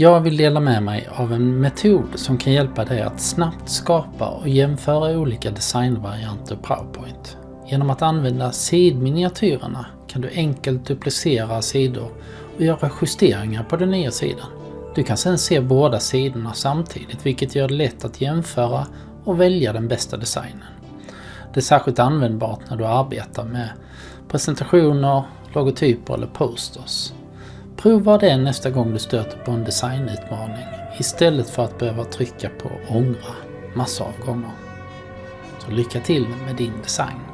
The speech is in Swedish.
Jag vill dela med mig av en metod som kan hjälpa dig att snabbt skapa och jämföra olika designvarianter i PowerPoint. Genom att använda sidminiatyrerna kan du enkelt duplicera sidor och göra justeringar på den nya sidan. Du kan sedan se båda sidorna samtidigt vilket gör det lätt att jämföra och välja den bästa designen. Det är särskilt användbart när du arbetar med presentationer, logotyper eller posters. Prova det nästa gång du stöter på en designutmaning istället för att behöva trycka på ångra massor av gånger. Så lycka till med din design!